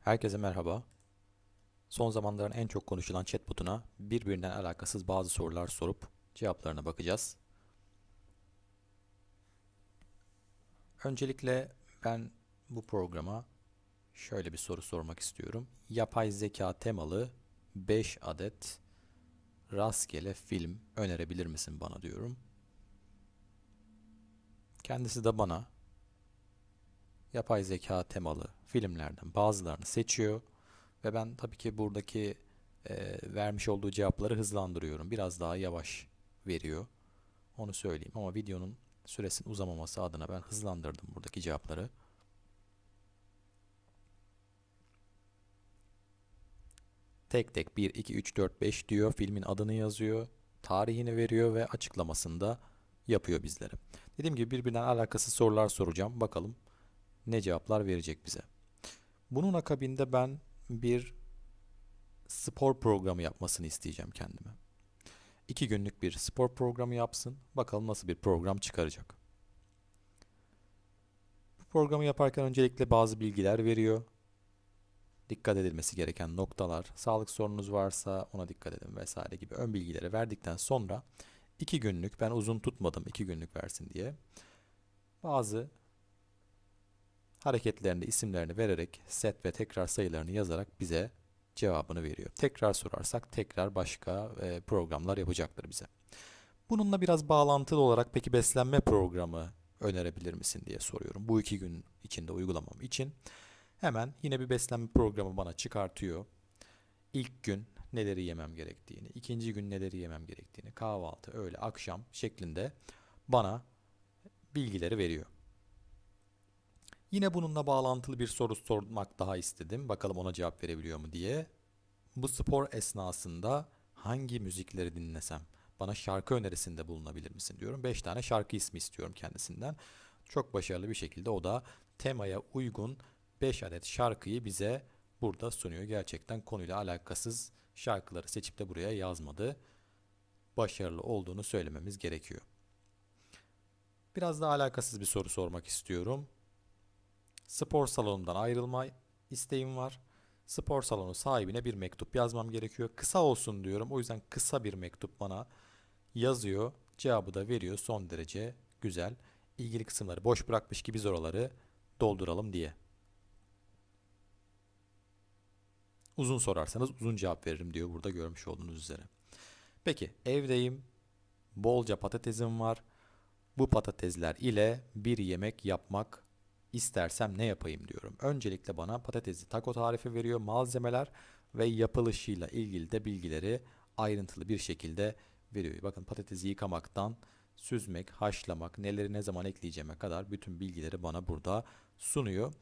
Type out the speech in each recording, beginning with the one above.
Herkese merhaba. Son zamanların en çok konuşulan chatbotuna birbirinden alakasız bazı sorular sorup cevaplarına bakacağız. Öncelikle ben bu programa şöyle bir soru sormak istiyorum. Yapay zeka temalı 5 adet rastgele film önerebilir misin bana diyorum. Kendisi de bana yapay zeka temalı filmlerden bazılarını seçiyor ve ben tabii ki buradaki e, vermiş olduğu cevapları hızlandırıyorum. Biraz daha yavaş veriyor. Onu söyleyeyim ama videonun süresinin uzamaması adına ben hızlandırdım buradaki cevapları. Tek tek 1, 2, 3, 4, 5 diyor. Filmin adını yazıyor. Tarihini veriyor ve açıklamasında yapıyor bizlere. Dediğim gibi birbirinden alakasız sorular soracağım. Bakalım ne cevaplar verecek bize. Bunun akabinde ben bir spor programı yapmasını isteyeceğim kendime. İki günlük bir spor programı yapsın. Bakalım nasıl bir program çıkaracak. Bu programı yaparken öncelikle bazı bilgiler veriyor. Dikkat edilmesi gereken noktalar, sağlık sorununuz varsa ona dikkat edin vesaire gibi ön bilgileri verdikten sonra iki günlük, ben uzun tutmadım iki günlük versin diye bazı hareketlerini, isimlerini vererek set ve tekrar sayılarını yazarak bize cevabını veriyor. Tekrar sorarsak tekrar başka e, programlar yapacaktır bize. Bununla biraz bağlantılı olarak peki beslenme programı önerebilir misin diye soruyorum. Bu iki gün içinde uygulamam için. Hemen yine bir beslenme programı bana çıkartıyor. İlk gün neleri yemem gerektiğini, ikinci gün neleri yemem gerektiğini, kahvaltı, öğle, akşam şeklinde bana bilgileri veriyor. Yine bununla bağlantılı bir soru sormak daha istedim. Bakalım ona cevap verebiliyor mu diye. Bu spor esnasında hangi müzikleri dinlesem? Bana şarkı önerisinde bulunabilir misin diyorum. 5 tane şarkı ismi istiyorum kendisinden. Çok başarılı bir şekilde o da temaya uygun 5 adet şarkıyı bize burada sunuyor. Gerçekten konuyla alakasız şarkıları seçip de buraya yazmadı. Başarılı olduğunu söylememiz gerekiyor. Biraz daha alakasız bir soru sormak istiyorum. Spor salonundan ayrılma isteğim var. Spor salonu sahibine bir mektup yazmam gerekiyor. Kısa olsun diyorum. O yüzden kısa bir mektup bana yazıyor. Cevabı da veriyor. Son derece güzel. İlgili kısımları boş bırakmış ki biz oraları dolduralım diye. Uzun sorarsanız uzun cevap veririm diyor burada görmüş olduğunuz üzere. Peki evdeyim. Bolca patatesim var. Bu patatesler ile bir yemek yapmak istersem ne yapayım diyorum. Öncelikle bana patatesli taco tarifi veriyor. Malzemeler ve yapılışıyla ilgili de bilgileri ayrıntılı bir şekilde veriyor. Bakın patatesi yıkamaktan süzmek, haşlamak, neleri ne zaman ekleyeceğime kadar bütün bilgileri bana burada sunuyor.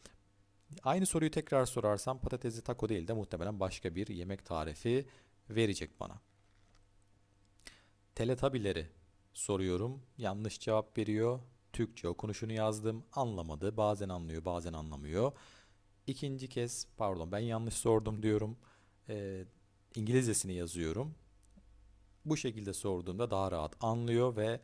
Aynı soruyu tekrar sorarsam patatesli taco değil de muhtemelen başka bir yemek tarifi verecek bana. Teletabileri soruyorum. Yanlış cevap veriyor. Türkçe okunuşunu yazdım. Anlamadı. Bazen anlıyor, bazen anlamıyor. İkinci kez, pardon ben yanlış sordum diyorum. Ee, İngilizcesini yazıyorum. Bu şekilde sorduğumda daha rahat anlıyor ve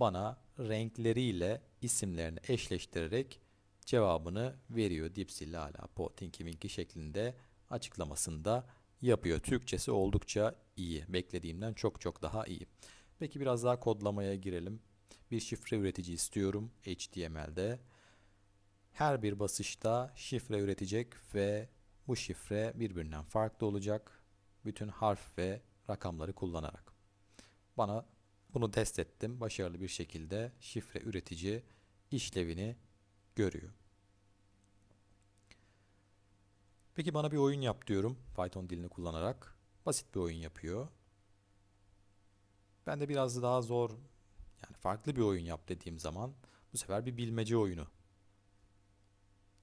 bana renkleriyle isimlerini eşleştirerek cevabını veriyor. Dipsi, Lala, Po, Tinky Winky şeklinde açıklamasında yapıyor. Türkçesi oldukça iyi. Beklediğimden çok çok daha iyi. Peki biraz daha kodlamaya girelim. Bir şifre üretici istiyorum HTML'de. Her bir basışta şifre üretecek ve bu şifre birbirinden farklı olacak. Bütün harf ve rakamları kullanarak. Bana bunu test ettim. Başarılı bir şekilde şifre üretici işlevini görüyor. Peki bana bir oyun yap diyorum Python dilini kullanarak. Basit bir oyun yapıyor. Ben de biraz daha zor yani farklı bir oyun yap dediğim zaman bu sefer bir bilmece oyunu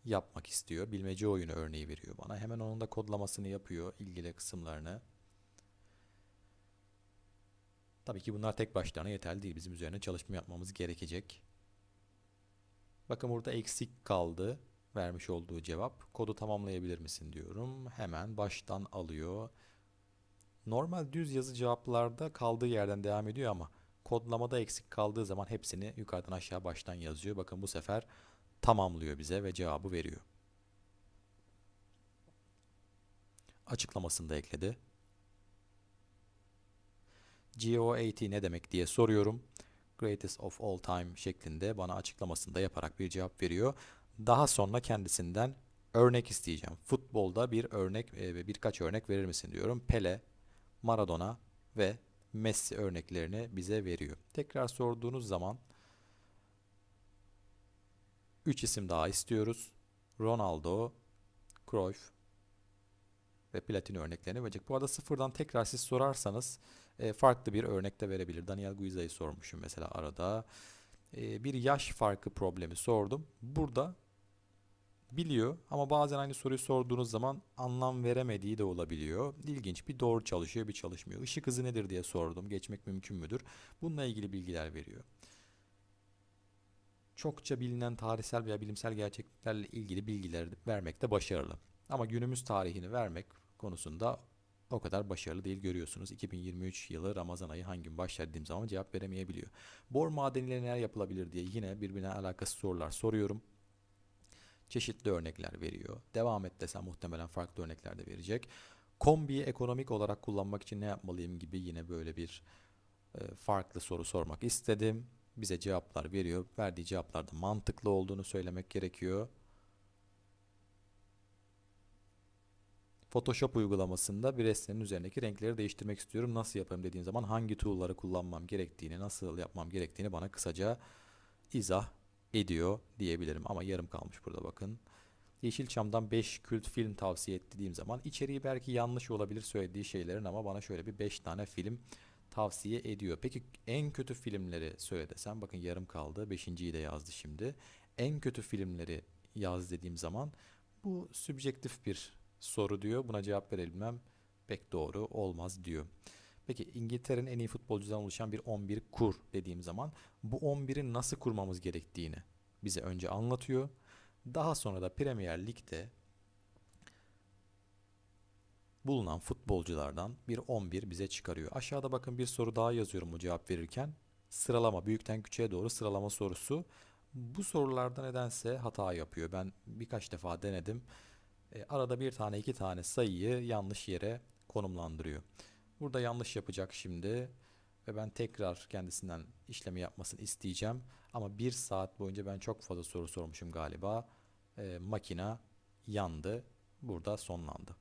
yapmak istiyor. Bilmece oyunu örneği veriyor bana. Hemen onun da kodlamasını yapıyor ilgili kısımlarını. Tabii ki bunlar tek başlarına yeterli değil. Bizim üzerine çalışma yapmamız gerekecek. Bakın burada eksik kaldı vermiş olduğu cevap. Kodu tamamlayabilir misin diyorum. Hemen baştan alıyor. Normal düz yazı cevaplarda kaldığı yerden devam ediyor ama kodlamada eksik kaldığı zaman hepsini yukarıdan aşağı baştan yazıyor. Bakın bu sefer tamamlıyor bize ve cevabı veriyor. açıklamasını da ekledi. GOAT ne demek diye soruyorum. Greatest of all time şeklinde bana açıklamasını da yaparak bir cevap veriyor. Daha sonra kendisinden örnek isteyeceğim. Futbolda bir örnek e, birkaç örnek verir misin diyorum. Pele, Maradona ve Messi örneklerini bize veriyor. Tekrar sorduğunuz zaman 3 isim daha istiyoruz. Ronaldo, Cruyff ve Platini örneklerini verecek. Bu arada sıfırdan tekrar siz sorarsanız e, farklı bir örnek de verebilir. Daniel Guiza'yı sormuşum mesela arada. E, bir yaş farkı problemi sordum. Burada biliyor ama bazen aynı soruyu sorduğunuz zaman anlam veremediği de olabiliyor. İlginç bir doğru çalışıyor bir çalışmıyor. Işık hızı nedir diye sordum. Geçmek mümkün müdür? Bununla ilgili bilgiler veriyor. Çokça bilinen tarihsel veya bilimsel gerçekliklerle ilgili bilgiler vermekte başarılı. Ama günümüz tarihini vermek konusunda o kadar başarılı değil görüyorsunuz. 2023 yılı Ramazan ayı hangi gün başlar dediğim zaman cevap veremeyebiliyor. Bor madeniyle neler yapılabilir diye yine birbirine alakası sorular soruyorum. Çeşitli örnekler veriyor. Devam et desem muhtemelen farklı örnekler de verecek. Kombiyi ekonomik olarak kullanmak için ne yapmalıyım gibi yine böyle bir e, farklı soru sormak istedim. Bize cevaplar veriyor. Verdiği cevaplarda mantıklı olduğunu söylemek gerekiyor. Photoshop uygulamasında bir resmin üzerindeki renkleri değiştirmek istiyorum. Nasıl yaparım dediğim zaman hangi tool'ları kullanmam gerektiğini, nasıl yapmam gerektiğini bana kısaca izah ediyor diyebilirim. Ama yarım kalmış burada bakın. Yeşilçam'dan 5 kült film tavsiye et dediğim zaman içeriği belki yanlış olabilir söylediği şeylerin ama bana şöyle bir 5 tane film tavsiye ediyor. Peki en kötü filmleri söyle desem bakın yarım kaldı. Beşinciyi de yazdı şimdi. En kötü filmleri yaz dediğim zaman bu sübjektif bir soru diyor. Buna cevap verebilmem pek doğru olmaz diyor. Peki İngiltere'nin en iyi futbolcudan oluşan bir 11 kur dediğim zaman bu 11'i nasıl kurmamız gerektiğini bize önce anlatıyor. Daha sonra da Premier Lig'de bulunan futbolculardan bir 11 bize çıkarıyor. Aşağıda bakın bir soru daha yazıyorum bu cevap verirken. Sıralama büyükten küçüğe doğru sıralama sorusu. Bu sorularda nedense hata yapıyor. Ben birkaç defa denedim. E, arada bir tane iki tane sayıyı yanlış yere konumlandırıyor. Burada yanlış yapacak şimdi ve ben tekrar kendisinden işlemi yapmasını isteyeceğim. Ama bir saat boyunca ben çok fazla soru sormuşum galiba. E, makina yandı. Burada sonlandı.